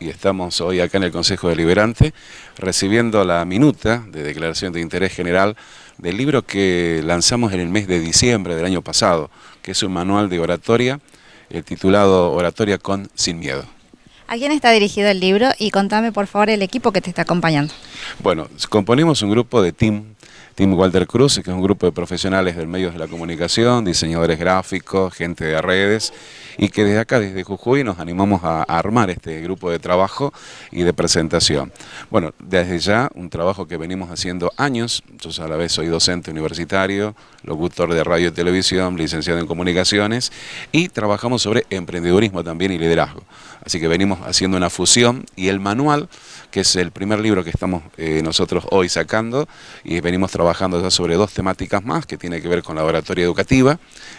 y estamos hoy acá en el Consejo Deliberante recibiendo la minuta de declaración de interés general del libro que lanzamos en el mes de diciembre del año pasado, que es un manual de oratoria, el titulado Oratoria con Sin Miedo. ¿A quién está dirigido el libro? Y contame por favor el equipo que te está acompañando. Bueno, componemos un grupo de team Team Walter Cruz, que es un grupo de profesionales del medios de la comunicación, diseñadores gráficos, gente de redes, y que desde acá, desde Jujuy, nos animamos a, armar este grupo de trabajo y de presentación. Bueno, desde ya, un trabajo que venimos haciendo años, yo a la vez soy docente universitario, locutor de radio y televisión, licenciado en comunicaciones, y trabajamos sobre emprendedurismo también y liderazgo. Así que venimos haciendo una fusión, y el manual, que es el primer libro que estamos eh, nosotros hoy sacando, y venimos trabajando trabajando ya sobre dos temáticas más que tiene que ver con la oratoria educativa.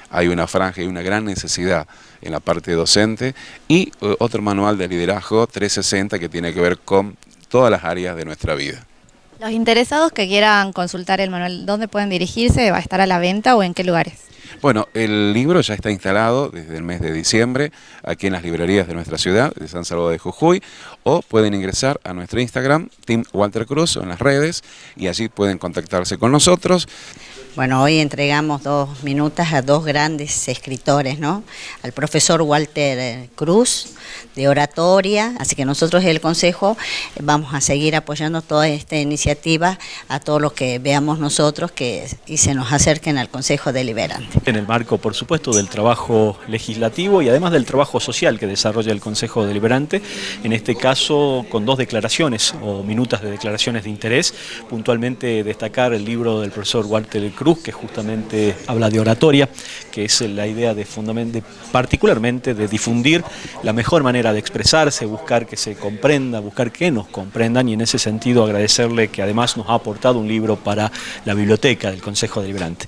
Hay una franja y una gran necesidad en la parte docente y eh, otro manual de liderazgo 360 que tiene que ver con todas las áreas de nuestra vida. Los interesados que quieran consultar el manual, ¿dónde pueden dirigirse? ¿Va a estar a la venta o en qué lugares? Bueno, el libro ya está instalado desde el mes de diciembre aquí en las librerías de nuestra ciudad, de San Salvador de Jujuy, o pueden ingresar a nuestro Instagram, Team Walter Cruz, en las redes, y allí pueden contactarse con nosotros. Bueno, hoy entregamos dos minutas a dos grandes escritores, ¿no? Al profesor Walter eh, Cruz, de oratoria, así que nosotros el Consejo vamos a seguir apoyando toda esta iniciativa a todos los que veamos nosotros que, y se nos acerquen al Consejo Deliberante. En el marco, por supuesto, del trabajo legislativo y además del trabajo social que desarrolla el Consejo Deliberante, en este caso con dos declaraciones o minutas de declaraciones de interés, puntualmente destacar el libro del profesor Walter Cruz, que justamente habla de oratoria, que es la idea de particularmente de difundir la mejor manera de expresarse, buscar que se comprenda, buscar que nos comprendan y en ese sentido agradecerle que además nos ha aportado un libro para la biblioteca del Consejo Deliberante.